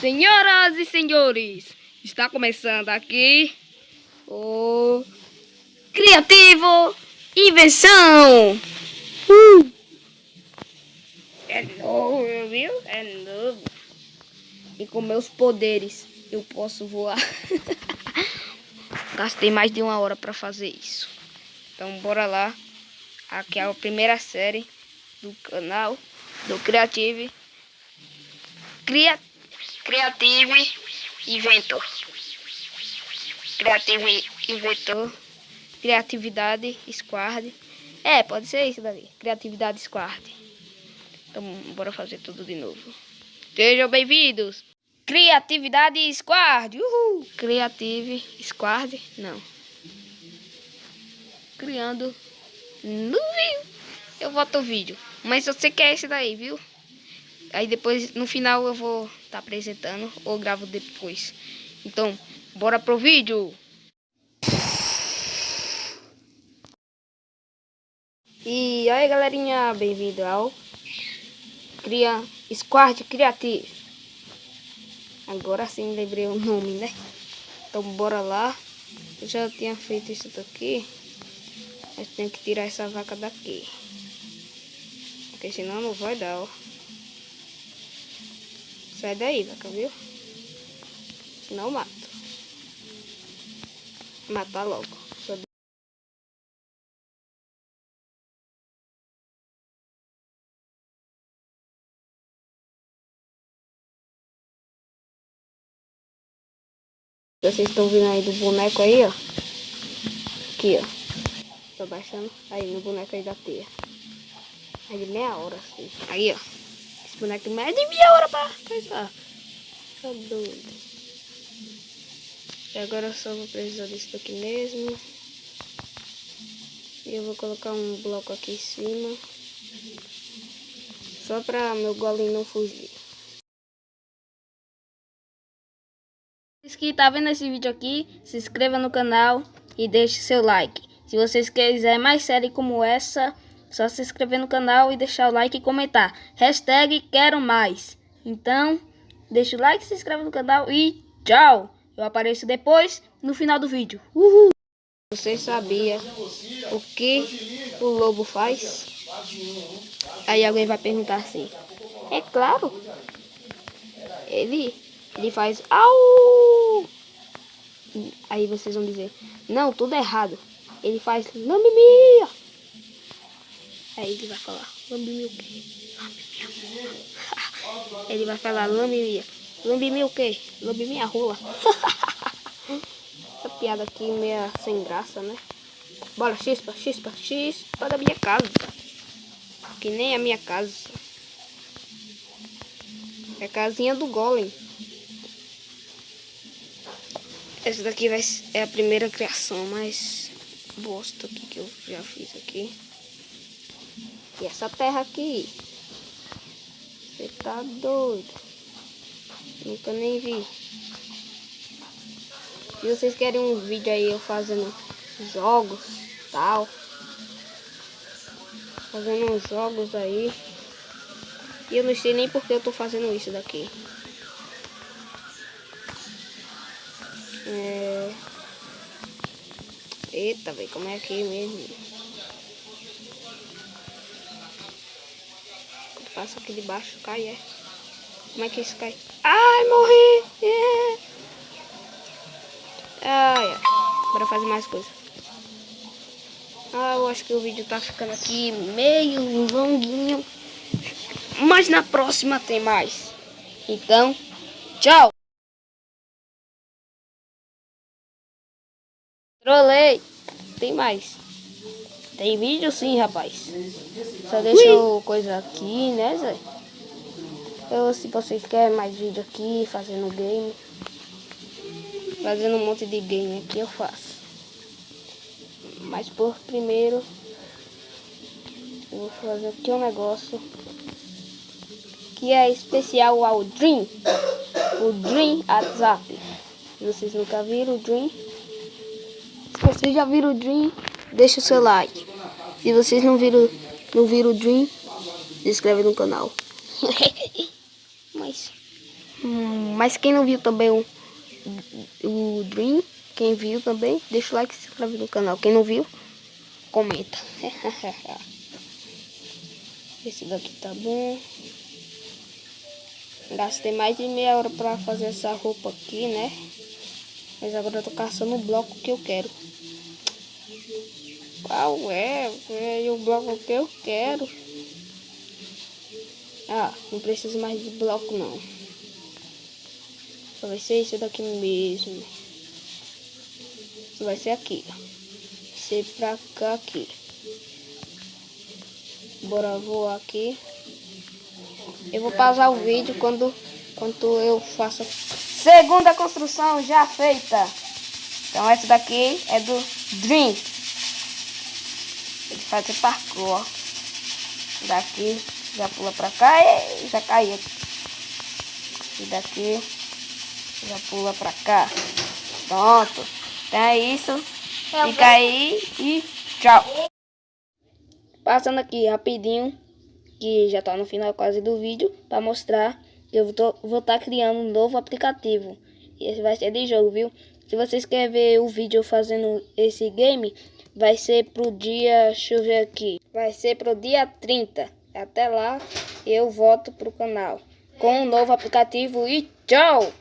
Senhoras e senhores, está começando aqui o Criativo Invenção. Uh! É novo, viu? É novo. E com meus poderes eu posso voar. Gastei mais de uma hora para fazer isso. Então bora lá. Aqui é a primeira série do canal do Creative. Cria, Creative Inventor. Creative Inventor. Criatividade Squad. É, pode ser isso daí. Criatividade Squad. Então bora fazer tudo de novo. Sejam bem-vindos. Criatividade Squad. Uhul. Creative Squad. Não. Criando. Viu. Eu voto o vídeo. Mas eu sei que é esse daí, viu? Aí depois, no final, eu vou tá apresentando ou gravo depois. Então, bora pro vídeo. E aí, galerinha, bem-vindo ao Cria Squad Creative. Agora sim lembrei o nome, né? Então, bora lá. Eu já tinha feito isso daqui. Mas tenho que tirar essa vaca daqui. Porque senão não vai dar, ó. Sai daí, vaca, viu? Eu mato. Matar logo. Vocês estão vendo aí do boneco aí, ó. Aqui, ó. Tô baixando aí no boneco aí da teia. De meia hora, assim. Aí, ó. Boneco tem mais de meia hora pra coisar. Tá doido. E agora eu só vou precisar desse daqui mesmo. E eu vou colocar um bloco aqui em cima. Só pra meu golem não fugir. Se que tá vendo esse vídeo aqui, se inscreva no canal e deixe seu like. Se vocês quiserem mais série como essa, só se inscrever no canal e deixar o like e comentar. Hashtag quero mais. Então, deixa o like, se inscreve no canal e tchau. Eu apareço depois no final do vídeo. Uhul. Você sabia o que o lobo faz? Aí alguém vai perguntar assim. É claro. Ele, ele faz au. Aí vocês vão dizer, não, tudo errado. Ele faz lamimia. Aí ele vai falar, lambe-me o quê? Lambe minha Ele vai falar, lambe-me. Lambe-me o quê? Lambe minha rola. Essa piada aqui meio sem graça, né? Bora, chispa, chispa, chispa da minha casa. Que nem a minha casa. É a casinha do golem. Essa daqui vai é a primeira criação mais bosta que eu já fiz aqui. E essa terra aqui. Você tá doido. Nunca nem vi. Se vocês querem um vídeo aí eu fazendo jogos, tal. Fazendo uns jogos aí. E eu não sei nem porque eu tô fazendo isso daqui. É... Eita, velho, como é aqui mesmo? Passa aqui de baixo, cai, é. Como é que isso cai? Ai, morri! É. Ai, ai. Bora fazer mais coisa. Ah, eu acho que o vídeo tá ficando aqui meio longuinho. Mas na próxima tem mais. Então, tchau! Trolei! Tem mais. Tem vídeo sim, rapaz. Só deixa o coisa aqui, né, Zé? Eu, se vocês querem mais vídeo aqui, fazendo game. Fazendo um monte de game aqui, eu faço. Mas por primeiro, eu vou fazer aqui um negócio que é especial ao Dream. O Dream WhatsApp. Vocês nunca viram o Dream, se vocês já viram o Dream, deixa o seu like. Se vocês não viram, não viram o Dream, se inscreve no canal. Mas... Hum, Mas quem não viu também o, o Dream, quem viu também, deixa o like e se inscreve no canal. Quem não viu, comenta. Esse daqui tá bom. Gastei mais de meia hora pra fazer essa roupa aqui, né? Mas agora eu tô caçando o bloco que eu quero. Qual é? É o bloco que eu quero. Ah, não preciso mais de bloco não. Só vai ser esse daqui mesmo. Só vai ser aqui. Ser pra cá aqui. Bora voar aqui. Eu vou pausar o vídeo quando, quando eu faço segunda construção já feita. Então essa daqui é do Dream. Ele faz o parkour. Daqui já pula pra cá e já cai aqui. E daqui já pula pra cá. Pronto. Então é isso. Fica aí e tchau. Passando aqui rapidinho, que já tá no final quase do vídeo, para mostrar que eu vou estar tá criando um novo aplicativo. E esse vai ser de jogo, viu? Se vocês querem ver o vídeo fazendo esse game, vai ser pro dia, deixa eu ver aqui, vai ser pro dia 30. Até lá, eu volto pro canal com um novo aplicativo e tchau!